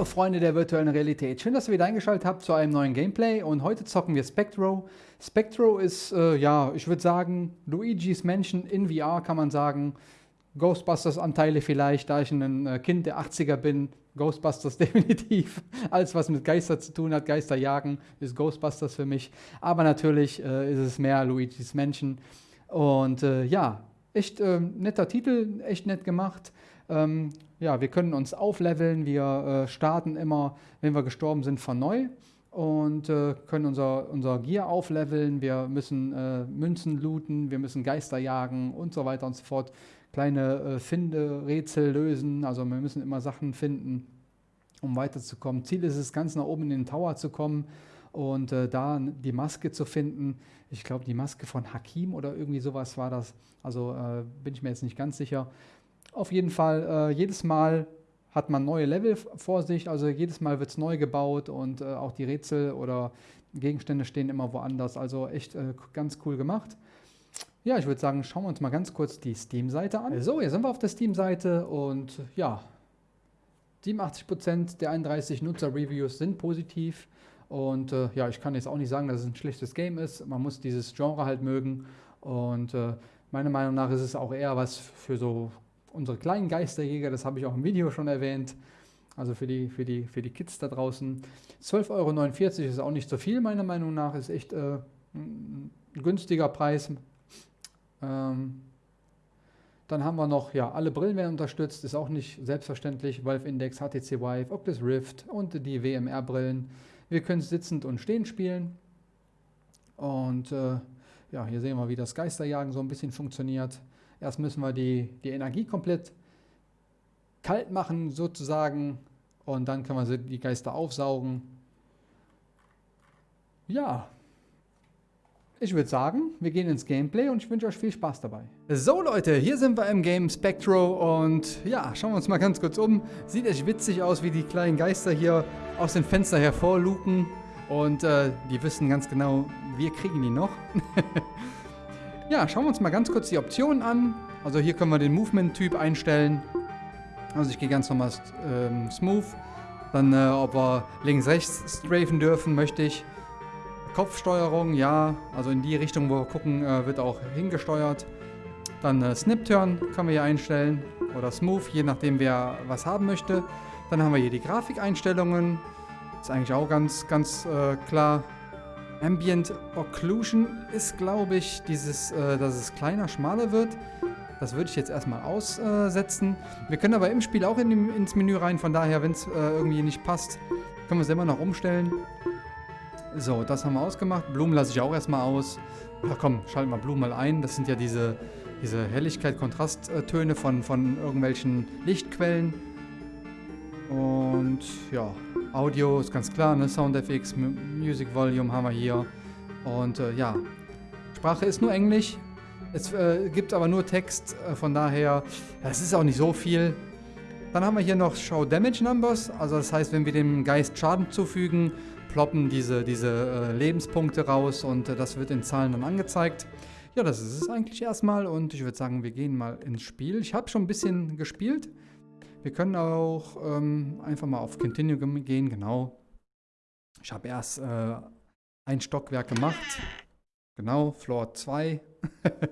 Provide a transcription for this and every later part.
Hallo Freunde der virtuellen Realität, schön, dass ihr wieder eingeschaltet habt zu einem neuen Gameplay und heute zocken wir Spectro. Spectro ist, äh, ja, ich würde sagen, Luigi's Mansion in VR kann man sagen. Ghostbusters-Anteile vielleicht, da ich ein äh, Kind der 80er bin. Ghostbusters definitiv. Alles, was mit Geister zu tun hat, Geister jagen, ist Ghostbusters für mich. Aber natürlich äh, ist es mehr Luigi's Mansion. Und äh, ja, echt äh, netter Titel, echt nett gemacht. Ähm, ja, wir können uns aufleveln, wir äh, starten immer, wenn wir gestorben sind, von neu und äh, können unser, unser Gear aufleveln, wir müssen äh, Münzen looten, wir müssen Geister jagen und so weiter und so fort. Kleine äh, Finde-Rätsel lösen, also wir müssen immer Sachen finden, um weiterzukommen. Ziel ist es, ganz nach oben in den Tower zu kommen und äh, da die Maske zu finden. Ich glaube, die Maske von Hakim oder irgendwie sowas war das. Also äh, bin ich mir jetzt nicht ganz sicher. Auf jeden Fall, äh, jedes Mal hat man neue Level vor sich, also jedes Mal wird es neu gebaut und äh, auch die Rätsel oder Gegenstände stehen immer woanders. Also echt äh, ganz cool gemacht. Ja, ich würde sagen, schauen wir uns mal ganz kurz die Steam-Seite an. So, hier sind wir auf der Steam-Seite und ja, 87% der 31 Nutzer-Reviews sind positiv. Und äh, ja, ich kann jetzt auch nicht sagen, dass es ein schlechtes Game ist. Man muss dieses Genre halt mögen. Und äh, meiner Meinung nach ist es auch eher was für so unsere kleinen Geisterjäger, das habe ich auch im Video schon erwähnt, also für die, für die, für die Kids da draußen. 12,49 Euro ist auch nicht so viel, meiner Meinung nach, ist echt äh, ein günstiger Preis. Ähm, dann haben wir noch, ja, alle Brillen werden unterstützt, ist auch nicht selbstverständlich. Valve Index, HTC Vive, Oculus Rift und die WMR-Brillen. Wir können sitzend und stehend spielen. Und äh, ja, hier sehen wir, wie das Geisterjagen so ein bisschen funktioniert. Erst müssen wir die, die Energie komplett kalt machen sozusagen und dann können wir die Geister aufsaugen. Ja, ich würde sagen, wir gehen ins Gameplay und ich wünsche euch viel Spaß dabei. So Leute, hier sind wir im Game Spectro und ja, schauen wir uns mal ganz kurz um. Sieht echt witzig aus, wie die kleinen Geister hier aus dem Fenster hervorluken und äh, die wissen ganz genau, wir kriegen die noch. Ja, schauen wir uns mal ganz kurz die Optionen an. Also hier können wir den Movement-Typ einstellen. Also ich gehe ganz normal ähm, Smooth. Dann, äh, ob wir links-rechts strafen dürfen, möchte ich. Kopfsteuerung, ja. Also in die Richtung, wo wir gucken, äh, wird auch hingesteuert. Dann äh, Snip-Turn können wir hier einstellen. Oder Smooth, je nachdem, wer was haben möchte. Dann haben wir hier die Grafikeinstellungen. Ist eigentlich auch ganz, ganz äh, klar. Ambient Occlusion ist, glaube ich, dieses, äh, dass es kleiner, schmaler wird. Das würde ich jetzt erstmal aussetzen. Wir können aber im Spiel auch in ins Menü rein, von daher, wenn es äh, irgendwie nicht passt, können wir es immer noch umstellen. So, das haben wir ausgemacht. Blumen lasse ich auch erstmal aus. Ja, komm, schalten wir Blumen mal ein. Das sind ja diese, diese Helligkeit, Kontrasttöne von, von irgendwelchen Lichtquellen. Und ja, Audio ist ganz klar, ne? SoundFX, Music Volume haben wir hier. Und äh, ja, Sprache ist nur Englisch. Es äh, gibt aber nur Text, äh, von daher, es ist auch nicht so viel. Dann haben wir hier noch Show Damage Numbers, also das heißt, wenn wir dem Geist Schaden zufügen, ploppen diese, diese äh, Lebenspunkte raus und äh, das wird in Zahlen dann angezeigt. Ja, das ist es eigentlich erstmal und ich würde sagen, wir gehen mal ins Spiel. Ich habe schon ein bisschen gespielt. Wir können auch ähm, einfach mal auf Continue gehen, genau. Ich habe erst äh, ein Stockwerk gemacht. Genau, Floor 2.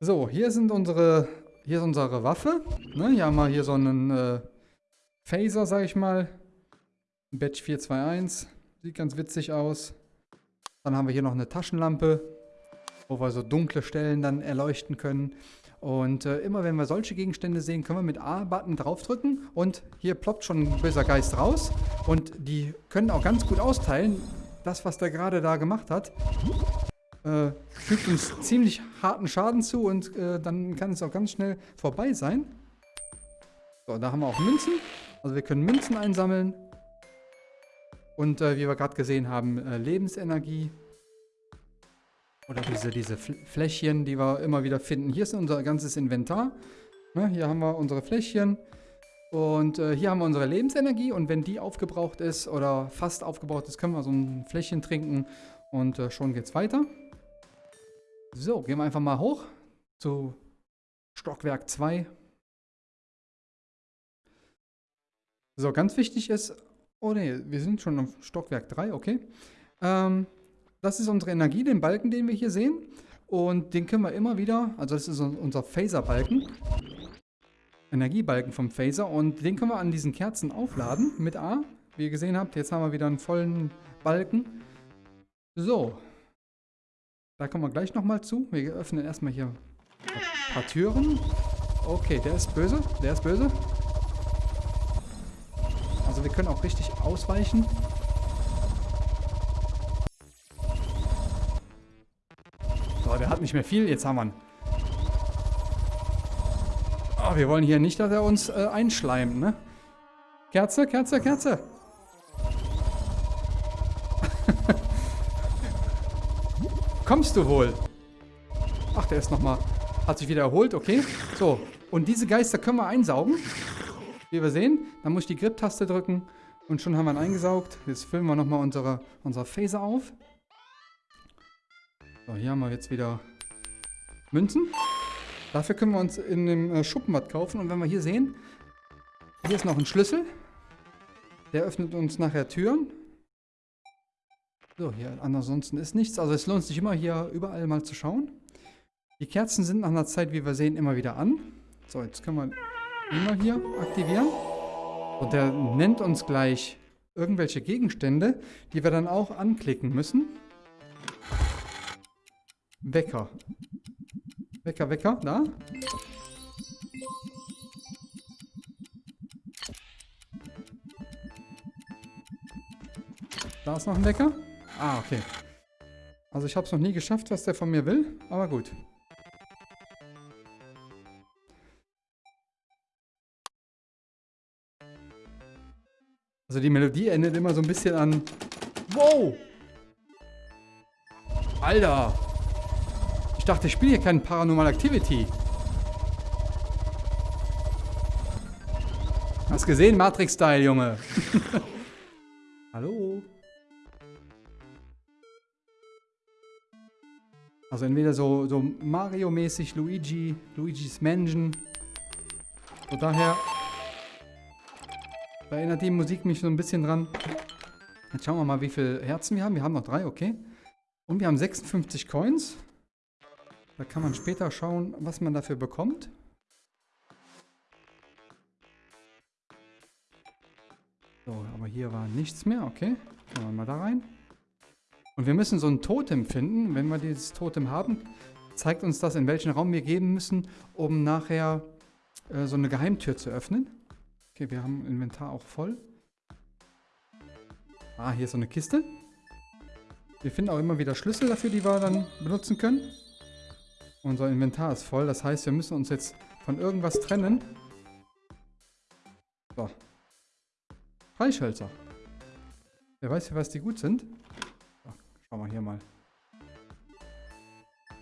so, hier sind unsere, hier ist unsere Waffe. Ne, hier haben wir hier so einen äh, Phaser, sag ich mal. Batch 421. Sieht ganz witzig aus. Dann haben wir hier noch eine Taschenlampe, wo wir so dunkle Stellen dann erleuchten können. Und äh, immer wenn wir solche Gegenstände sehen, können wir mit A-Button draufdrücken und hier ploppt schon ein böser Geist raus. Und die können auch ganz gut austeilen. Das, was der gerade da gemacht hat, äh, fügt uns ziemlich harten Schaden zu und äh, dann kann es auch ganz schnell vorbei sein. So, da haben wir auch Münzen. Also wir können Münzen einsammeln. Und äh, wie wir gerade gesehen haben, äh, Lebensenergie. Oder diese, diese Fläschchen, die wir immer wieder finden. Hier ist unser ganzes Inventar. Ne, hier haben wir unsere Fläschchen. Und äh, hier haben wir unsere Lebensenergie. Und wenn die aufgebraucht ist oder fast aufgebraucht ist, können wir so ein Fläschchen trinken. Und äh, schon geht's weiter. So, gehen wir einfach mal hoch zu Stockwerk 2. So, ganz wichtig ist, oh ne, wir sind schon auf Stockwerk 3, okay. Ähm, das ist unsere Energie, den Balken, den wir hier sehen. Und den können wir immer wieder, also das ist unser Phaser-Balken. Energiebalken vom Phaser. Und den können wir an diesen Kerzen aufladen mit A. Wie ihr gesehen habt, jetzt haben wir wieder einen vollen Balken. So. Da kommen wir gleich nochmal zu. Wir öffnen erstmal hier ein paar Türen. Okay, der ist böse. Der ist böse. Also wir können auch richtig ausweichen. Hat nicht mehr viel. Jetzt haben wir ihn. Oh, wir wollen hier nicht, dass er uns äh, einschleimt, ne? Kerze, Kerze, Kerze. Kommst du wohl? Ach, der ist nochmal... Hat sich wieder erholt, okay. So, und diese Geister können wir einsaugen. Wie wir sehen. Dann muss ich die Grip-Taste drücken. Und schon haben wir ihn eingesaugt. Jetzt füllen wir nochmal unsere, unsere Phaser auf. So, hier haben wir jetzt wieder Münzen. Dafür können wir uns in dem äh, Schuppen kaufen. Und wenn wir hier sehen, hier ist noch ein Schlüssel. Der öffnet uns nachher Türen. So, hier ansonsten ist nichts. Also es lohnt sich immer hier überall mal zu schauen. Die Kerzen sind nach einer Zeit, wie wir sehen, immer wieder an. So, jetzt können wir immer hier aktivieren. Und der nennt uns gleich irgendwelche Gegenstände, die wir dann auch anklicken müssen. Wecker. Wecker, Wecker, da. Da ist noch ein Wecker. Ah, okay. Also ich habe es noch nie geschafft, was der von mir will, aber gut. Also die Melodie endet immer so ein bisschen an... Wow! Alter! Ich dachte, ich spiele hier kein Paranormal Activity. Hast gesehen? Matrix-Style, Junge. Hallo? Also entweder so, so Mario-mäßig, Luigi, Luigi's Mansion. So daher da erinnert die Musik mich so ein bisschen dran. Jetzt schauen wir mal, wie viele Herzen wir haben. Wir haben noch drei, okay. Und wir haben 56 Coins. Da kann man später schauen, was man dafür bekommt. So, aber hier war nichts mehr, okay. Schauen wir mal da rein. Und wir müssen so ein Totem finden. Wenn wir dieses Totem haben, zeigt uns das, in welchen Raum wir gehen müssen, um nachher äh, so eine Geheimtür zu öffnen. Okay, wir haben Inventar auch voll. Ah, hier ist so eine Kiste. Wir finden auch immer wieder Schlüssel dafür, die wir dann benutzen können. Unser Inventar ist voll, das heißt, wir müssen uns jetzt von irgendwas trennen. So. Freischölzer. Wer weiß, für was die gut sind. Schauen wir hier mal.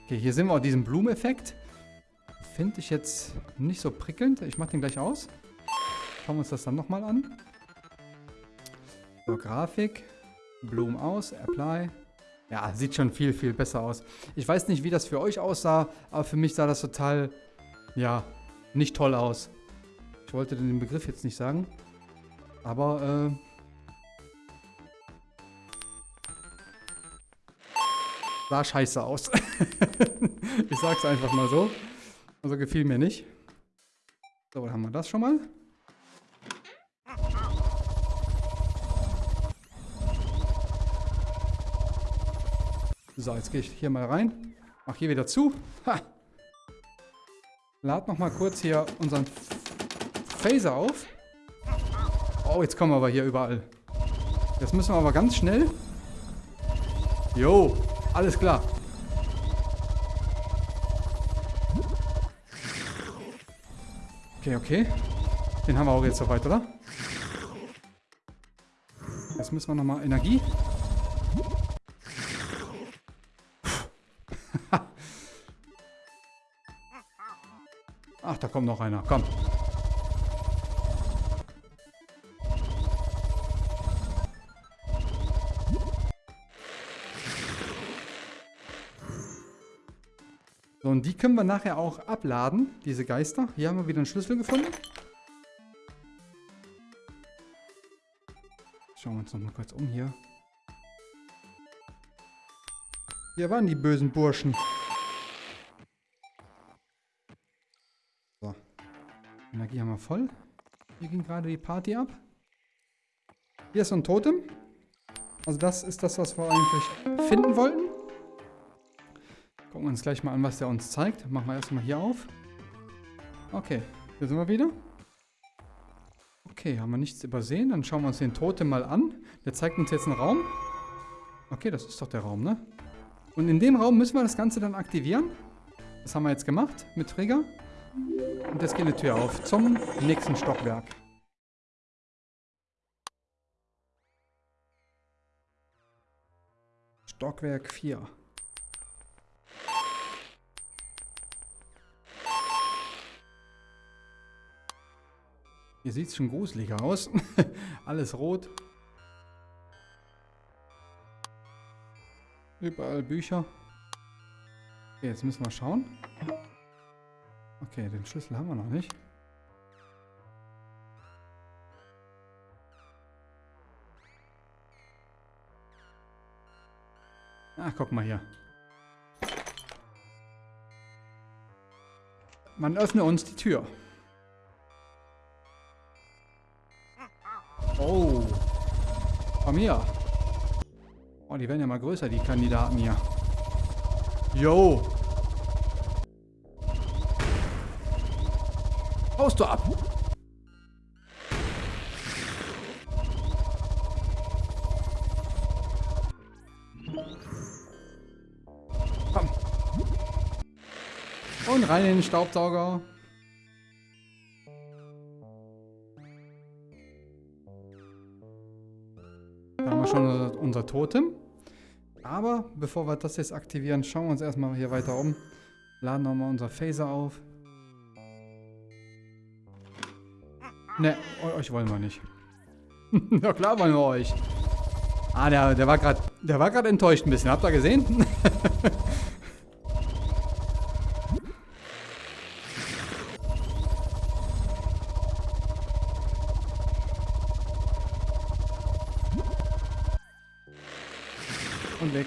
Okay, hier sehen wir auch diesen Blumeneffekt. Finde ich jetzt nicht so prickelnd. Ich mache den gleich aus. Schauen wir uns das dann nochmal an. So, Grafik. Blumen aus. Apply. Ja, sieht schon viel, viel besser aus. Ich weiß nicht, wie das für euch aussah, aber für mich sah das total, ja, nicht toll aus. Ich wollte den Begriff jetzt nicht sagen. Aber, äh, sah scheiße aus. ich sag's einfach mal so. Also gefiel mir nicht. So, dann haben wir das schon mal. So, jetzt gehe ich hier mal rein. Mach hier wieder zu. Ha! Lad noch mal kurz hier unseren Phaser auf. Oh, jetzt kommen wir aber hier überall. Jetzt müssen wir aber ganz schnell. Jo, alles klar. Okay, okay. Den haben wir auch jetzt soweit, oder? Jetzt müssen wir nochmal Energie. Ach, da kommt noch einer. Komm. So, und die können wir nachher auch abladen, diese Geister. Hier haben wir wieder einen Schlüssel gefunden. Schauen wir uns noch mal kurz um hier. Hier waren die bösen Burschen. Energie haben wir voll. Hier ging gerade die Party ab. Hier ist so ein Totem. Also das ist das, was wir eigentlich finden wollten. Gucken wir uns gleich mal an, was der uns zeigt. Machen wir erstmal hier auf. Okay, hier sind wir wieder. Okay, haben wir nichts übersehen. Dann schauen wir uns den Totem mal an. Der zeigt uns jetzt einen Raum. Okay, das ist doch der Raum, ne? Und in dem Raum müssen wir das Ganze dann aktivieren. Das haben wir jetzt gemacht mit Trigger. Und jetzt geht die Tür auf zum nächsten Stockwerk. Stockwerk 4. Hier sieht es schon gruseliger aus. Alles rot. Überall Bücher. Okay, jetzt müssen wir schauen. Okay, den Schlüssel haben wir noch nicht. Ach, guck mal hier. Man öffne uns die Tür. Oh. Komm hier. Oh, die werden ja mal größer, die Kandidaten hier. Yo. Haust du ab. Komm. Und rein in den Staubsauger. Da haben wir schon unser Totem. Aber bevor wir das jetzt aktivieren, schauen wir uns erstmal hier weiter um. Laden nochmal unser Phaser auf. Ne, euch wollen wir nicht. ja klar wollen wir euch. Ah, der, der war gerade der war gerade enttäuscht ein bisschen. Habt ihr gesehen? Und weg.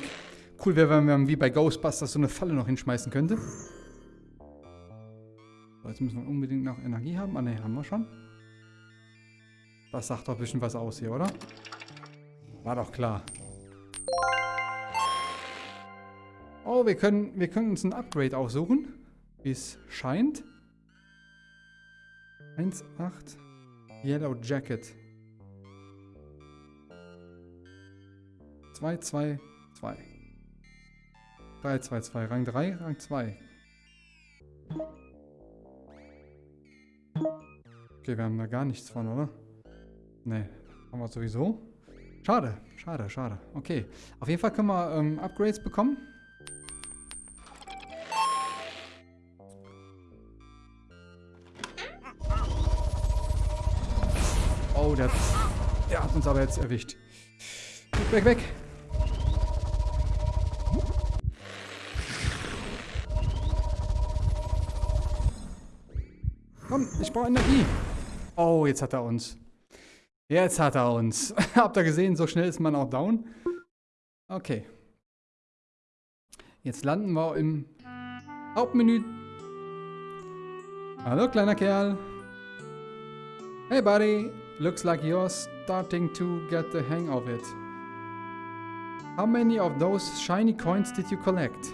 Cool wäre, wenn man wie bei Ghostbusters so eine Falle noch hinschmeißen könnte. So, jetzt müssen wir unbedingt noch Energie haben. Ah ne, haben wir schon. Das sagt doch ein bisschen was aus hier, oder? War doch klar. Oh, wir können, wir können uns ein Upgrade aussuchen. Wie es scheint. 1,8 Yellow Jacket. 2, 2, 2. 3, 2, 2. Rang 3, Rang 2. Okay, wir haben da gar nichts von, oder? Ne, haben wir sowieso. Schade, schade, schade. Okay, auf jeden Fall können wir ähm, Upgrades bekommen. Oh, der, der hat uns aber jetzt erwischt. Weg, weg, weg. Komm, ich brauche Energie. Oh, jetzt hat er uns. Jetzt hat er uns. Habt ihr gesehen, so schnell ist man auch down? Okay. Jetzt landen wir im Hauptmenü. Hallo, kleiner Kerl. Hey, buddy. Looks like you're starting to get the hang of it. How many of those shiny coins did you collect?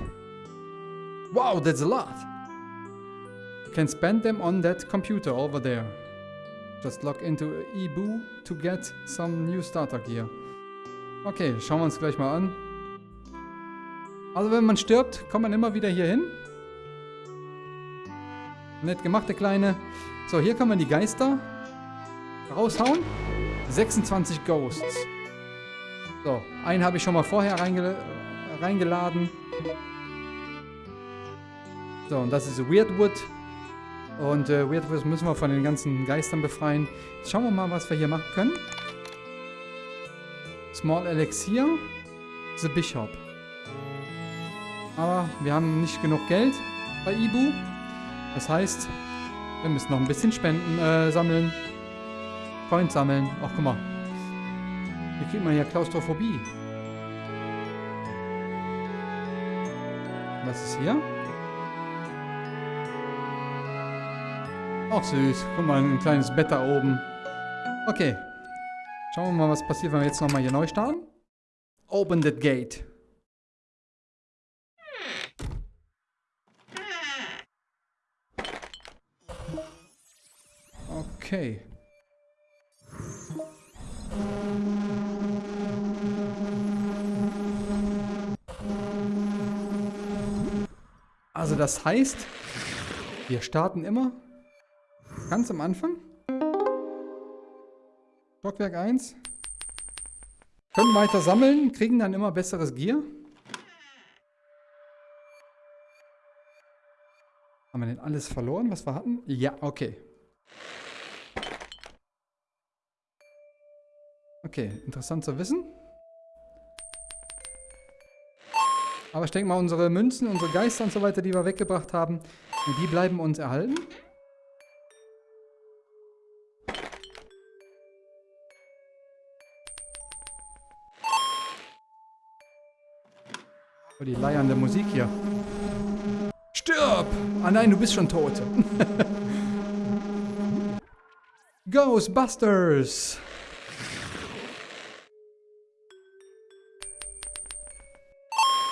Wow, that's a lot. You can spend them on that computer over there. Just log into eBoo to get some new starter gear. Okay, schauen wir uns gleich mal an. Also wenn man stirbt, kommt man immer wieder hier hin. Nett gemacht, der Kleine. So, hier kann man die Geister raushauen. 26 Ghosts. So, einen habe ich schon mal vorher reingel reingeladen. So, und das ist Weirdwood. Und äh, Weirdwood müssen wir von den ganzen Geistern befreien. Jetzt schauen wir mal, was wir hier machen können. Small Elixir. The Bishop. Aber wir haben nicht genug Geld bei Ibu. Das heißt, wir müssen noch ein bisschen Spenden äh, sammeln. Coins sammeln. Ach, guck mal. Hier kriegt man ja Klaustrophobie. Was ist hier? Auch süß. Guck mal, ein kleines Bett da oben. Okay. Schauen wir mal, was passiert, wenn wir jetzt nochmal hier neu starten. Open that gate. Okay. Also das heißt, wir starten immer ganz am Anfang. Stockwerk 1. Können weiter sammeln, kriegen dann immer besseres Gear. Haben wir denn alles verloren, was wir hatten? Ja, okay. Okay, interessant zu wissen. Aber ich denke mal, unsere Münzen, unsere Geister und so weiter, die wir weggebracht haben, die bleiben uns erhalten. Oh, die leiernde Musik hier. Stirb! Ah nein, du bist schon tot. Ghostbusters!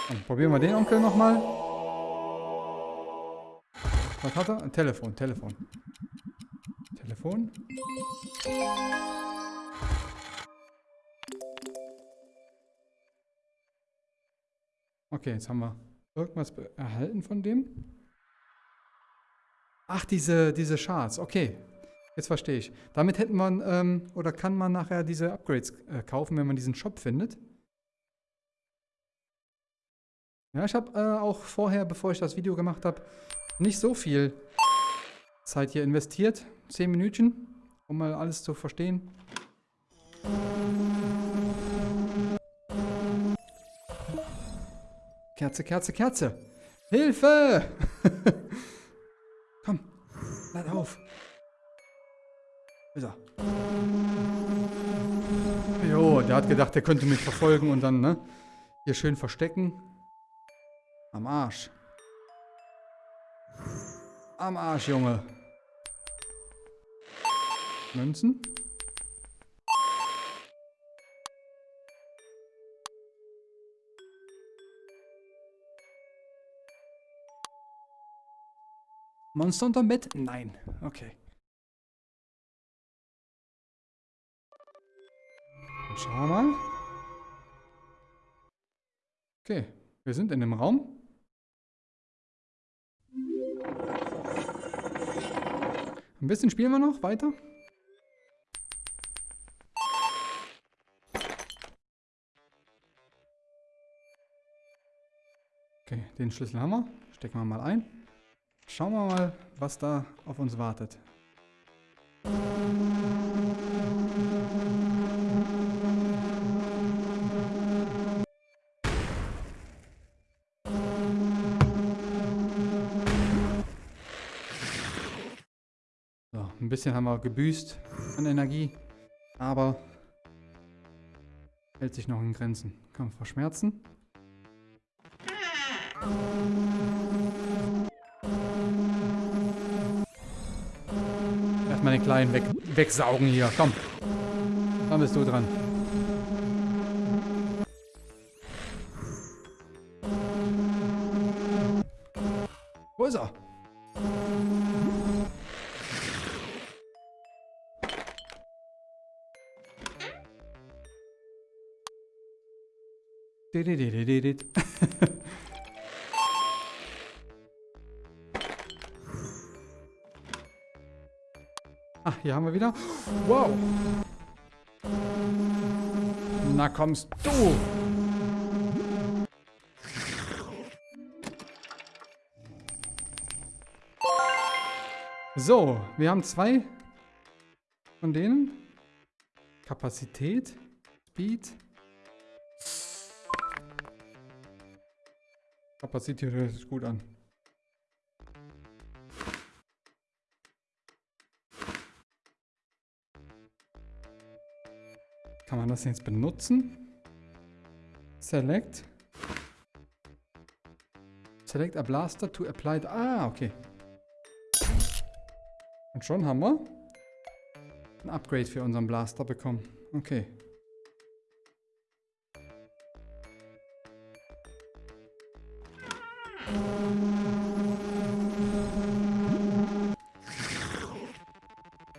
Dann probieren wir den Onkel nochmal. Was hat er? Ein Telefon, Telefon. Telefon. Okay, jetzt haben wir irgendwas erhalten von dem. Ach, diese, diese Charts. Okay, jetzt verstehe ich. Damit hätten wir, ähm, oder kann man nachher diese Upgrades äh, kaufen, wenn man diesen Shop findet. Ja, ich habe äh, auch vorher, bevor ich das Video gemacht habe, nicht so viel Zeit hier investiert. Zehn Minütchen, um mal alles zu verstehen. Kerze, Kerze, Kerze. Hilfe! Komm, lad auf. Ist er. Jo, der hat gedacht, der könnte mich verfolgen und dann, ne? Hier schön verstecken. Am Arsch. Am Arsch, Junge. Münzen? Monster unterm Bett? Nein. Okay. Schauen wir mal. Okay, wir sind in dem Raum. Ein bisschen spielen wir noch weiter. Okay, den Schlüssel haben wir. Stecken wir mal ein. Schauen wir mal, was da auf uns wartet. So, ein bisschen haben wir gebüßt an Energie, aber hält sich noch in Grenzen. Kann man verschmerzen. Erstmal den Kleinen weg, wegsaugen hier. Komm. Dann bist du dran. Wo ist er? hier haben wir wieder. Wow. Na kommst du. So, wir haben zwei von denen. Kapazität, Speed. Kapazität hört sich gut an. Kann man das jetzt benutzen. Select. Select a blaster to apply. Ah, okay. Und schon haben wir ein Upgrade für unseren Blaster bekommen. Okay.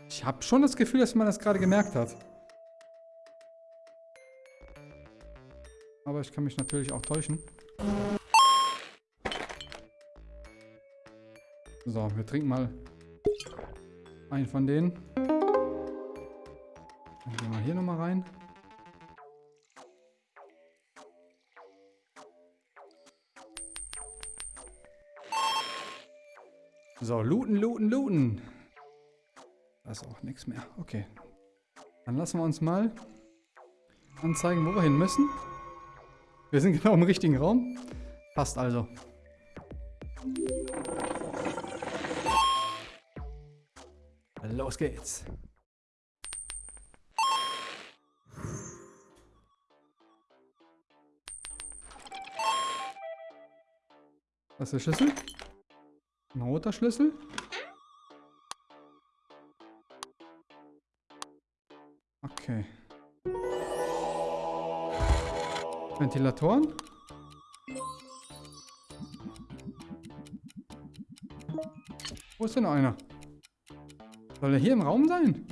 Ich habe schon das Gefühl, dass man das gerade gemerkt hat. Ich kann mich natürlich auch täuschen. So, wir trinken mal einen von denen. Dann gehen wir hier nochmal rein. So, looten, looten, looten. Da ist auch nichts mehr. Okay. Dann lassen wir uns mal anzeigen, wo wir hin müssen. Wir sind genau im richtigen Raum. Passt also. Los geht's. Was ist der Schlüssel? Ein roter Schlüssel. Okay. Ventilatoren. Wo ist denn einer? Soll er hier im Raum sein?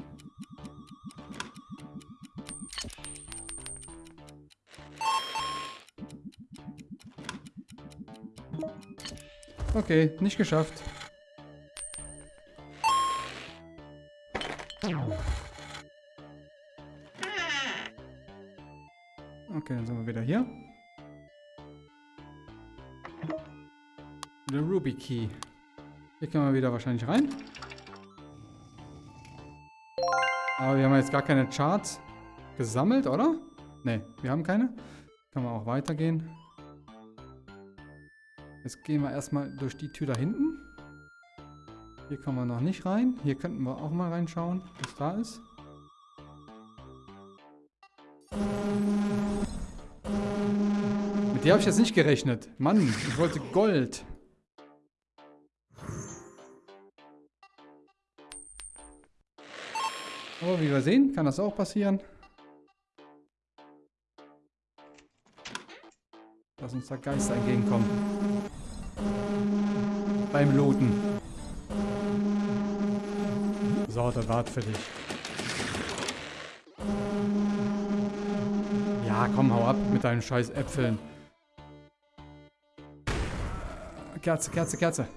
Okay, nicht geschafft. Hier. Der Ruby Key. Hier können wir wieder wahrscheinlich rein. Aber wir haben jetzt gar keine Charts gesammelt, oder? Ne, wir haben keine. Können wir auch weitergehen. Jetzt gehen wir erstmal durch die Tür da hinten. Hier kommen wir noch nicht rein. Hier könnten wir auch mal reinschauen, was da ist. Mit der habe ich jetzt nicht gerechnet. Mann, ich wollte Gold. Aber wie wir sehen, kann das auch passieren. Dass uns da Geister entgegenkommen. Beim Looten. So, der wart für dich. Ja, komm, hau ab mit deinen scheiß Äpfeln. Kerze, Kerze, Kerze.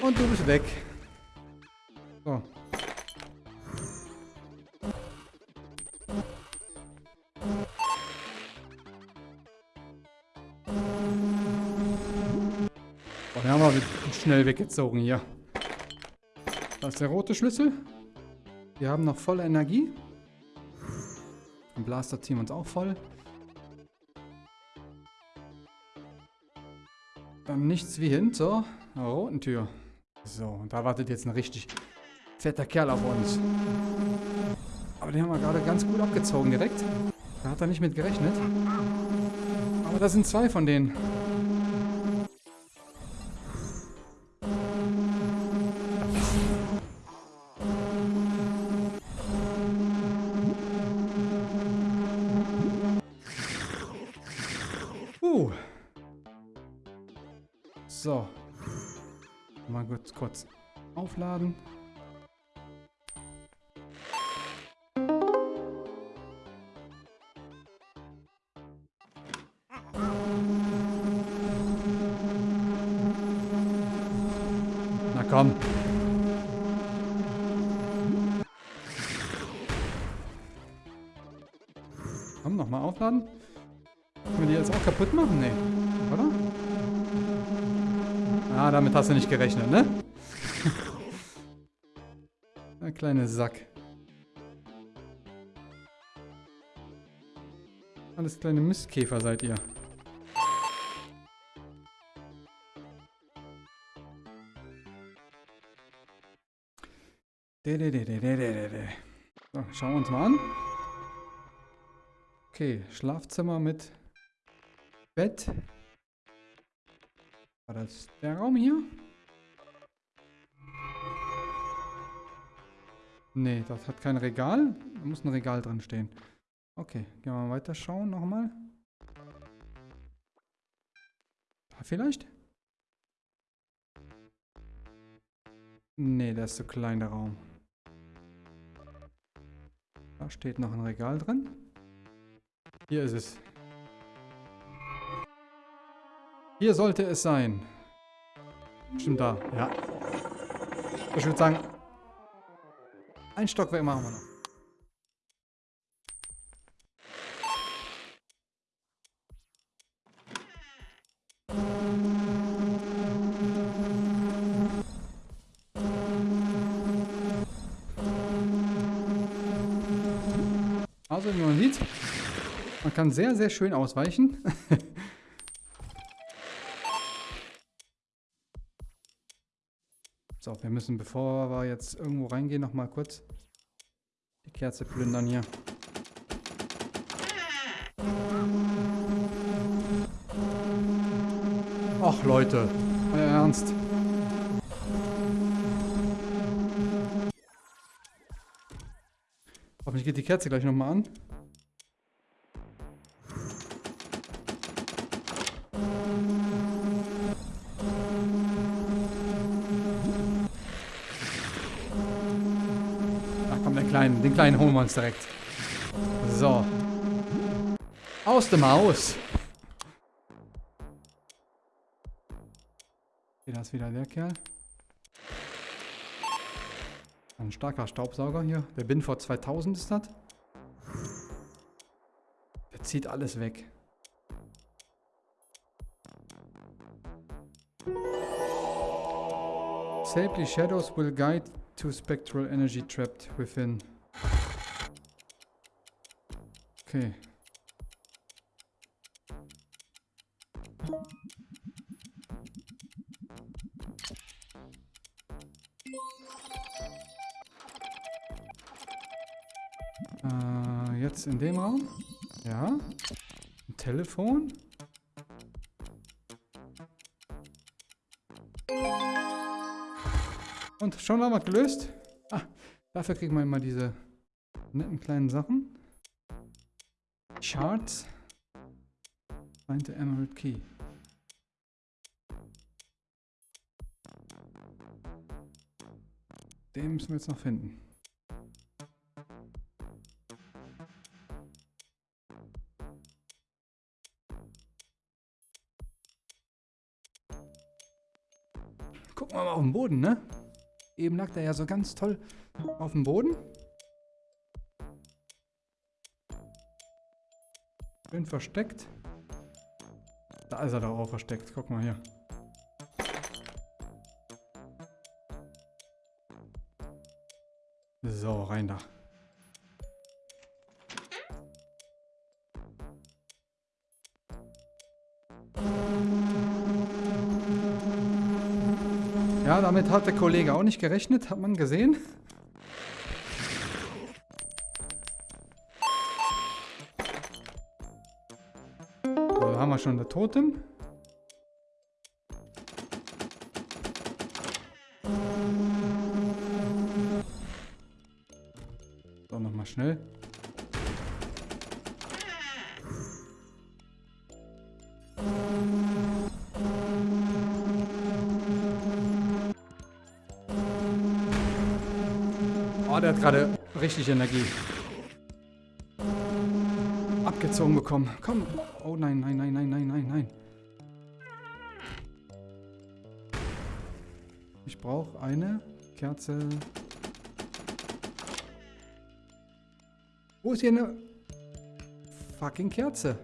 Und du bist weg. So. Oh, den haben wir schnell weggezogen hier. Da ist der rote Schlüssel. Wir haben noch volle Energie. Im Blaster ziehen wir uns auch voll. Dann nichts wie hin zur roten Tür. So, und da wartet jetzt ein richtig fetter Kerl auf uns. Aber den haben wir gerade ganz gut abgezogen direkt. Da hat er nicht mit gerechnet. Aber da sind zwei von denen. hast du nicht gerechnet, ne? Na, kleine Sack. Alles kleine Mistkäfer seid ihr. So, schauen wir uns mal an. Okay, Schlafzimmer mit Bett. War das der Raum hier? Nee, das hat kein Regal. Da muss ein Regal drin stehen. Okay, gehen wir mal weiter schauen nochmal. Da vielleicht? Nee, der ist zu klein, der Raum. Da steht noch ein Regal drin. Hier ist es. Hier sollte es sein. Stimmt da, ja. Ich würde sagen, ein Stockwerk machen wir noch. Also wie man sieht, man kann sehr, sehr schön ausweichen. wir müssen, bevor wir jetzt irgendwo reingehen, nochmal kurz die Kerze plündern hier. Ach Leute, euer Ernst. Hoffentlich geht die Kerze gleich nochmal an. Den kleinen, holen wir uns direkt. So. Aus dem Haus. Da ist wieder der Kerl. Ein starker Staubsauger hier. Der Binford 2000 ist das. Der zieht alles weg. Safely shadows will guide to spectral energy trapped within. Okay. Äh, jetzt in dem Raum. Ja. Ein Telefon. Und schon haben wir gelöst. Ah, dafür kriegen wir immer diese netten kleinen Sachen. Charts. Find the Emerald Key. Den müssen wir jetzt noch finden. Gucken wir mal auf den Boden, ne? Eben lag der ja so ganz toll auf dem Boden. Schön versteckt. Da ist er doch auch versteckt. Guck mal hier. So, rein da. Ja, damit hat der Kollege auch nicht gerechnet, hat man gesehen. Wir schon der Totem. So, nochmal schnell. Oh, der hat gerade richtig Energie. Abgezogen bekommen. Komm. Oh nein, nein, nein, nein, nein, nein, nein. Ich brauche eine Kerze. Wo ist hier eine fucking Kerze?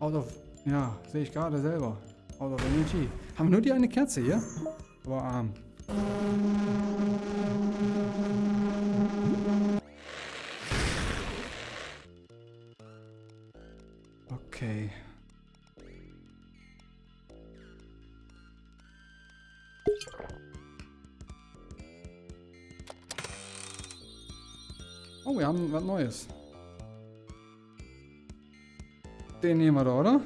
Out of... Ja, sehe ich gerade selber. Out of Energy. Haben wir nur die eine Kerze hier? Aber arm. Okay. Was Neues. Den nehmen wir da, oder?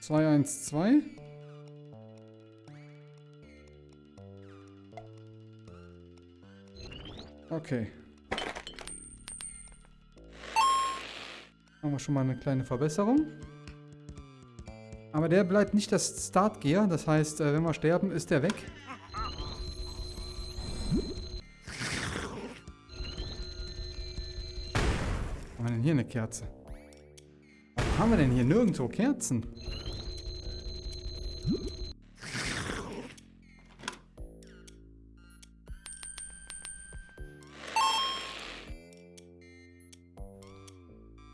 212. Okay. Haben wir schon mal eine kleine Verbesserung. Aber der bleibt nicht das Start Gear. Das heißt, äh, wenn wir sterben, ist der weg. Kerze? Warum haben wir denn hier nirgendwo Kerzen?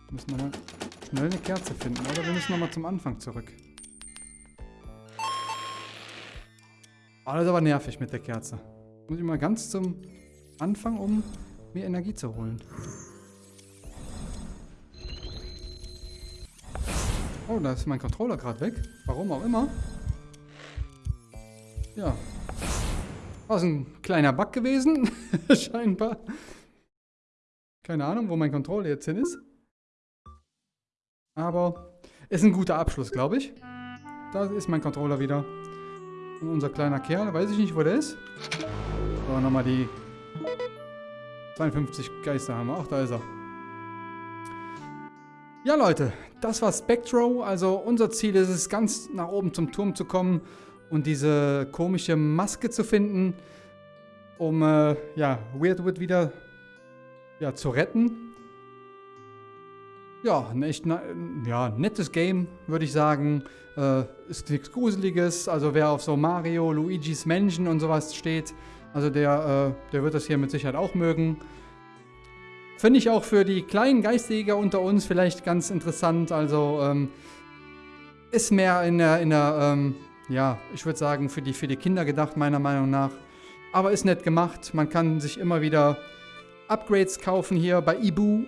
Wir müssen nochmal schnell eine Kerze finden. Oder wir müssen nochmal zum Anfang zurück. Das ist aber nervig mit der Kerze. Muss ich mal ganz zum Anfang, um mir Energie zu holen. Oh, da ist mein Controller gerade weg. Warum auch immer. Ja. War es ein kleiner Bug gewesen, scheinbar. Keine Ahnung, wo mein Controller jetzt hin ist. Aber ist ein guter Abschluss, glaube ich. Da ist mein Controller wieder. Und unser kleiner Kerl, weiß ich nicht, wo der ist. Aber nochmal die 52 Geister haben wir. Ach, da ist er. Ja, Leute, das war Spectro. Also unser Ziel ist es, ganz nach oben zum Turm zu kommen und diese komische Maske zu finden, um äh, ja, Weirdwood wieder ja, zu retten. Ja, ein echt ja, nettes Game, würde ich sagen. Äh, ist nichts Gruseliges. Also wer auf so Mario, Luigi's Mansion und sowas steht, also der, äh, der wird das hier mit Sicherheit auch mögen. Finde ich auch für die kleinen Geistjäger unter uns vielleicht ganz interessant. Also ähm, ist mehr in der, in der ähm, ja, ich würde sagen, für die, für die Kinder gedacht, meiner Meinung nach. Aber ist nett gemacht. Man kann sich immer wieder Upgrades kaufen hier bei Ibu.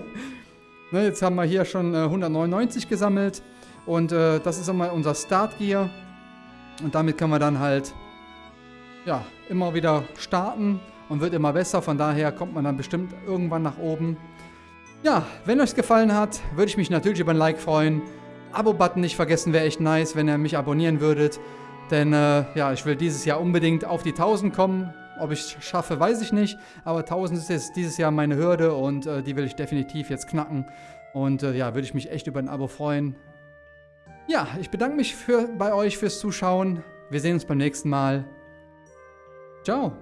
ne, jetzt haben wir hier schon äh, 199 gesammelt. Und äh, das ist immer unser Start Gear. Und damit können wir dann halt ja, immer wieder starten und wird immer besser. Von daher kommt man dann bestimmt irgendwann nach oben. Ja, wenn euch gefallen hat, würde ich mich natürlich über ein Like freuen. Abo-Button nicht vergessen, wäre echt nice, wenn ihr mich abonnieren würdet. Denn äh, ja, ich will dieses Jahr unbedingt auf die 1000 kommen. Ob ich es schaffe, weiß ich nicht. Aber 1000 ist jetzt dieses Jahr meine Hürde und äh, die will ich definitiv jetzt knacken. Und äh, ja, würde ich mich echt über ein Abo freuen. Ja, ich bedanke mich für, bei euch fürs Zuschauen. Wir sehen uns beim nächsten Mal. Ciao.